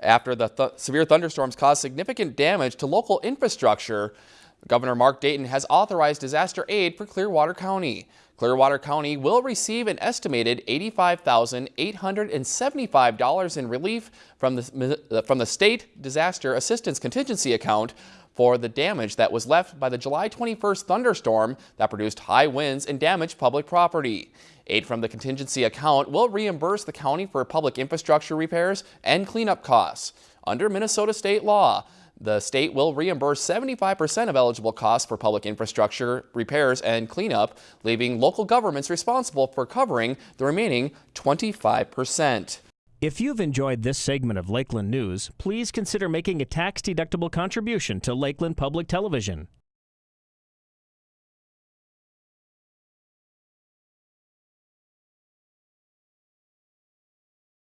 after the th severe thunderstorms caused significant damage to local infrastructure. Governor Mark Dayton has authorized disaster aid for Clearwater County. Clearwater County will receive an estimated $85,875 in relief from the, uh, from the State Disaster Assistance Contingency Account for the damage that was left by the July 21st thunderstorm that produced high winds and damaged public property. Aid from the contingency account will reimburse the county for public infrastructure repairs and cleanup costs. Under Minnesota state law, the state will reimburse 75% of eligible costs for public infrastructure repairs and cleanup, leaving local governments responsible for covering the remaining 25%. If you've enjoyed this segment of Lakeland News, please consider making a tax-deductible contribution to Lakeland Public Television.